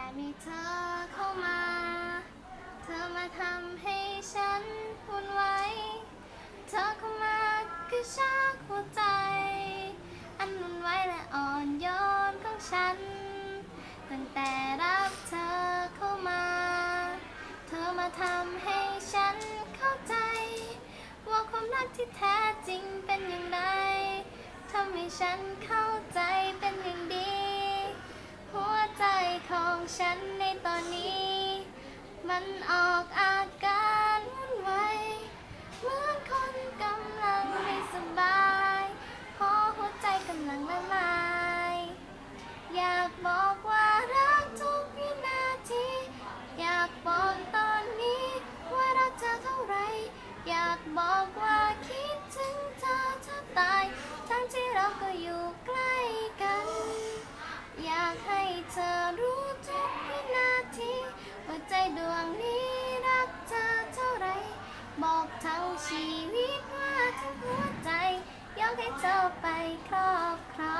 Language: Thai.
แต่มีเธอเข้ามา เธอมาทำให้ฉันวุ่นวายเธอเข้ามากระชากหัวใจ อันวุ่นวายและอ่อนโยนของฉัน ตั้งแต่รับเธอเข้ามา เธอมาทำให้ฉันเข้าใจ ว่าความรักที่แท้จริงเป็นอย่างไรทำให้ฉันเข้าใจ ของฉันในตอนนี้ มันออกอาการวุ่นวายเหมือนคนกำลังไม่สบายเพราะหัวใจกำลังละลาย อยากบอกว่ารักทุกวินาที อยากบอกตอนนี้ว่ารักเธอเท่าไหรอยากบอกว่าคิดถึงเธอเธอตาย ทั้งที่เราก็อยู่ใกล้กัน อยากให้เธอรู้ ชีวิตว่าทั้งหัวใจ ยกให้เจ้าไปครอบครอง